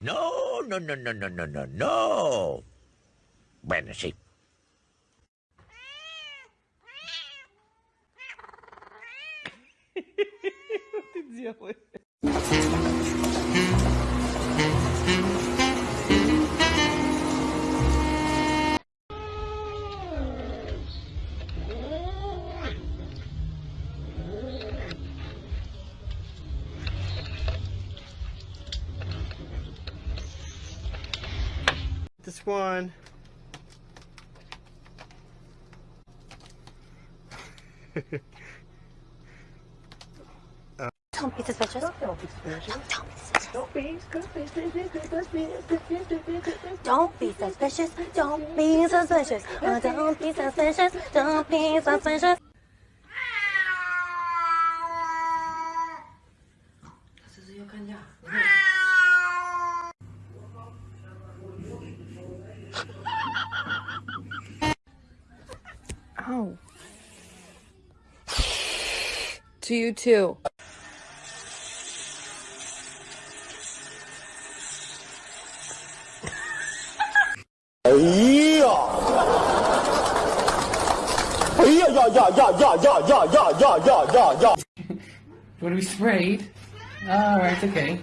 No, no, no, no, no, no, no, no. Bueno, sí. This one. Don't be suspicious. Don't be suspicious. Don't be suspicious. Don't be suspicious. Don't be suspicious. Don't be suspicious. Don't be suspicious. Oh. To you too. Want to be sprayed? All right, okay.